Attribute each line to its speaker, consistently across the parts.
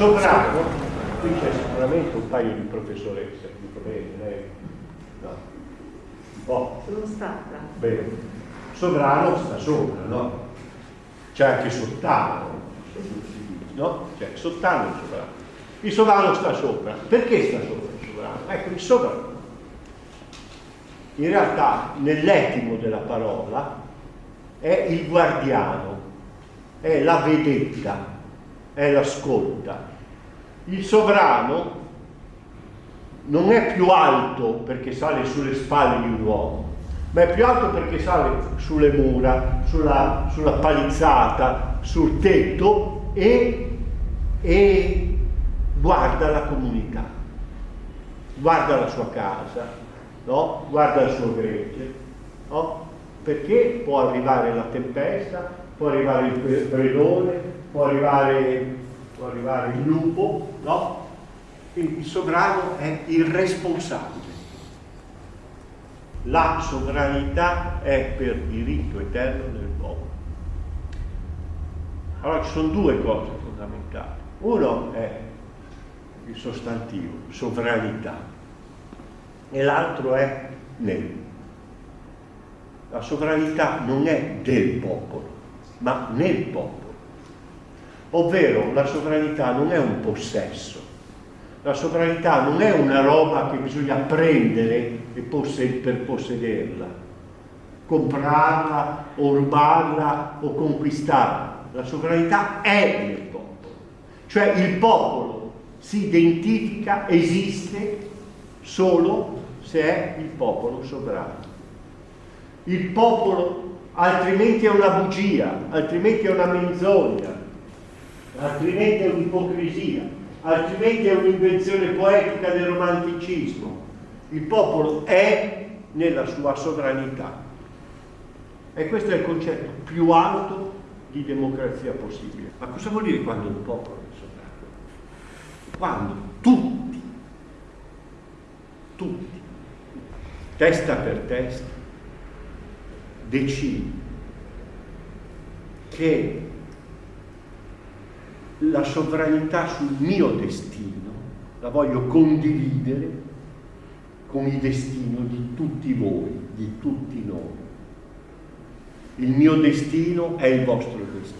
Speaker 1: Sovrano, qui c'è sicuramente un paio di professoresse, dico bene, lei? No. Un po'.
Speaker 2: Sono stata.
Speaker 1: Bene. Sovrano sta sopra, no? C'è anche sottano, no? C'è sottano e sovrano. Il sovrano sta sopra. Perché sta sopra il sovrano? Ecco, il sovrano. In realtà, nell'etimo della parola, è il guardiano, è la vedetta, è l'ascolta. Il sovrano non è più alto perché sale sulle spalle di un uomo, ma è più alto perché sale sulle mura, sulla, sulla palizzata, sul tetto e, e guarda la comunità, guarda la sua casa, no? guarda il suo gregge, no? perché può arrivare la tempesta, può arrivare il predone, può arrivare, può arrivare il lupo, no? Quindi il sovrano è il responsabile. La sovranità è per diritto eterno del popolo. Allora ci sono due cose fondamentali. Uno è il sostantivo, sovranità, e l'altro è nel. La sovranità non è del popolo, ma nel popolo. Ovvero la sovranità non è un possesso, la sovranità non è una roba che bisogna prendere per possederla, comprarla o rubarla o conquistarla. La sovranità è nel popolo, cioè il popolo si identifica, esiste solo se è il popolo sovrano. Il popolo altrimenti è una bugia, altrimenti è una menzogna, altrimenti è un'ipocrisia, altrimenti è un'invenzione poetica del romanticismo. Il popolo è nella sua sovranità. E questo è il concetto più alto di democrazia possibile. Ma cosa vuol dire quando un popolo è sovrano? Quando tutti, tutti, testa per testa, decidono che la sovranità sul mio destino la voglio condividere con il destino di tutti voi, di tutti noi. Il mio destino è il vostro destino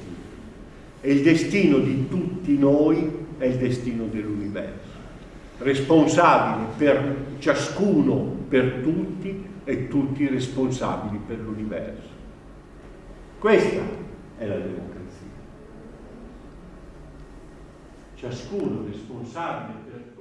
Speaker 1: e il destino di tutti noi è il destino dell'universo, responsabile per ciascuno, per tutti e tutti responsabili per l'universo. Questa è la democrazia ciascuno responsabile per